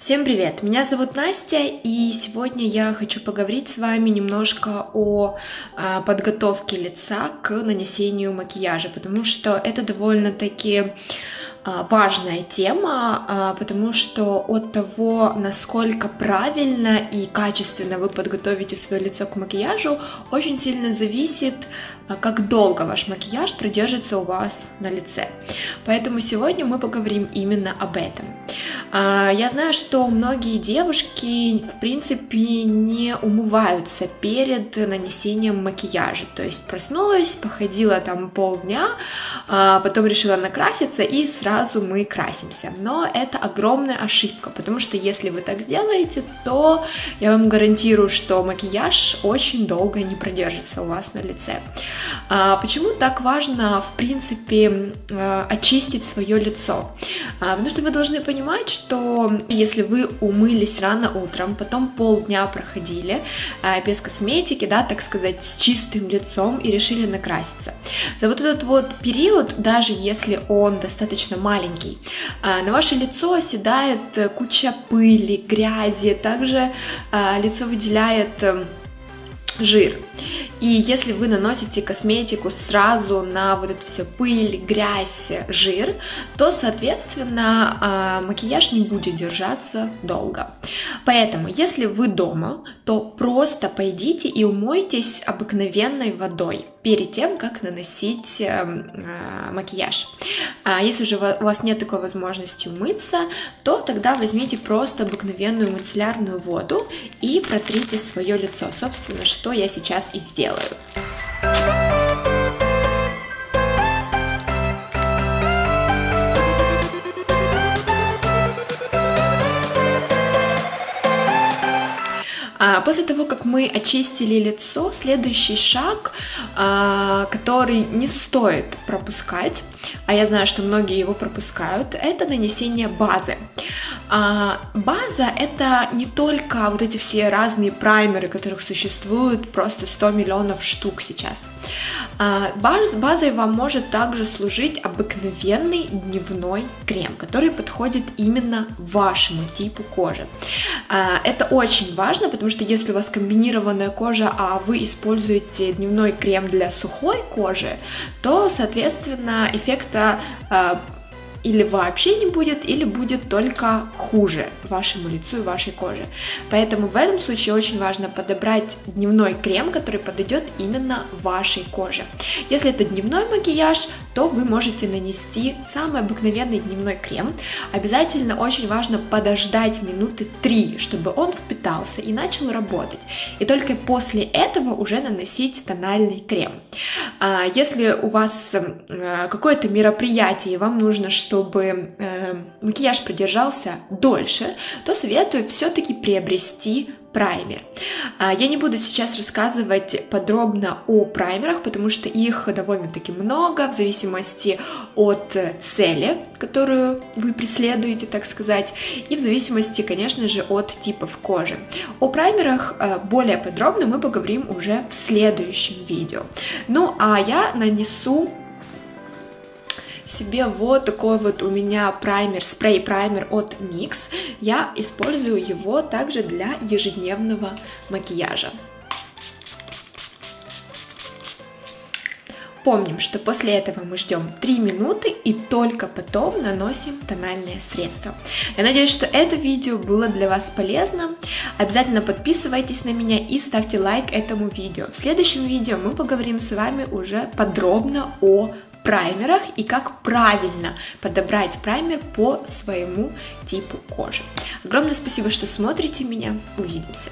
Всем привет! Меня зовут Настя, и сегодня я хочу поговорить с вами немножко о а, подготовке лица к нанесению макияжа, потому что это довольно-таки а, важная тема, а, потому что от того, насколько правильно и качественно вы подготовите свое лицо к макияжу, очень сильно зависит, как долго ваш макияж продержится у вас на лице. Поэтому сегодня мы поговорим именно об этом. Я знаю, что многие девушки, в принципе, не умываются перед нанесением макияжа. То есть проснулась, походила там полдня, потом решила накраситься и сразу мы красимся. Но это огромная ошибка, потому что если вы так сделаете, то я вам гарантирую, что макияж очень долго не продержится у вас на лице. А, почему так важно, в принципе, а, очистить свое лицо? А, потому что вы должны понимать, что если вы умылись рано утром, потом полдня проходили а, без косметики, да, так сказать, с чистым лицом и решили накраситься, за вот этот вот период, даже если он достаточно маленький. А, на ваше лицо оседает э, куча пыли, грязи, также лицо выделяет жир. И если вы наносите косметику сразу на вот эту все пыль, грязь, жир, то, соответственно, а, макияж не будет держаться долго. Поэтому, если вы дома, то просто пойдите и умойтесь обыкновенной водой перед тем, как наносить эм, э, макияж. А если же у вас нет такой возможности умыться, то тогда возьмите просто обыкновенную мицеллярную воду и протрите свое лицо. Собственно, что я сейчас и сделаю. После того, как мы очистили лицо, следующий шаг, а, который не стоит пропускать, а я знаю, что многие его пропускают, это нанесение базы. А, база это не только вот эти все разные праймеры, которых существует просто 100 миллионов штук сейчас. А, баз, базой вам может также служить обыкновенный дневной крем, который подходит именно вашему типу кожи. А, это очень важно, потому что если у вас комбинированная кожа, а вы используете дневной крем для сухой кожи, то, соответственно, эффекта а, или вообще не будет, или будет только хуже вашему лицу и вашей коже. Поэтому в этом случае очень важно подобрать дневной крем, который подойдет именно вашей коже. Если это дневной макияж, то вы можете нанести самый обыкновенный дневной крем. Обязательно очень важно подождать минуты 3, чтобы он впитался и начал работать. И только после этого уже наносить тональный крем. А, если у вас э, какое-то мероприятие, и вам нужно, чтобы э, макияж продержался дольше, то советую все-таки приобрести праймер. Я не буду сейчас рассказывать подробно о праймерах, потому что их довольно-таки много в зависимости от цели, которую вы преследуете, так сказать, и в зависимости, конечно же, от типов кожи. О праймерах э, более подробно мы поговорим уже в следующем видео. Ну а я нанесу себе вот такой вот у меня праймер, спрей-праймер от NYX. Я использую его также для ежедневного макияжа. Помним, что после этого мы ждем 3 минуты и только потом наносим тональное средство. Я надеюсь, что это видео было для вас полезно. Обязательно подписывайтесь на меня и ставьте лайк этому видео. В следующем видео мы поговорим с вами уже подробно о праймерах и как правильно подобрать праймер по своему типу кожи. Огромное спасибо, что смотрите меня. Увидимся!